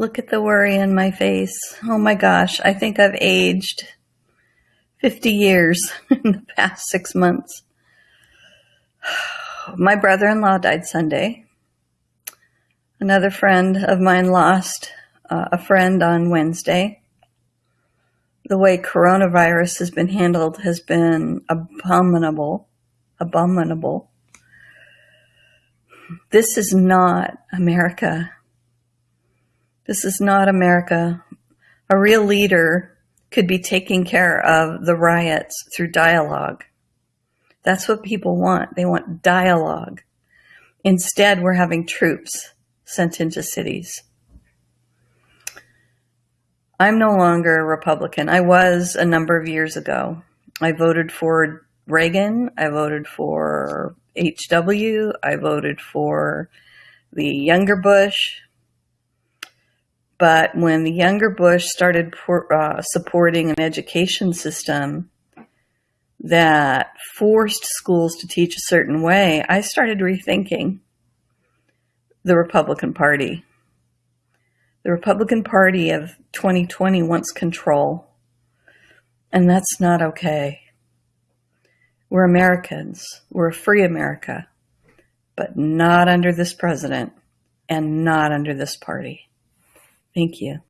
Look at the worry in my face. Oh my gosh, I think I've aged 50 years in the past six months. My brother in law died Sunday. Another friend of mine lost uh, a friend on Wednesday. The way coronavirus has been handled has been abominable. Abominable. This is not America. This is not America. A real leader could be taking care of the riots through dialogue. That's what people want. They want dialogue. Instead, we're having troops sent into cities. I'm no longer a Republican. I was a number of years ago. I voted for Reagan. I voted for HW. I voted for the younger Bush. But when the younger Bush started uh, supporting an education system that forced schools to teach a certain way, I started rethinking the Republican Party. The Republican Party of 2020 wants control, and that's not okay. We're Americans. We're a free America, but not under this president and not under this party. Thank you.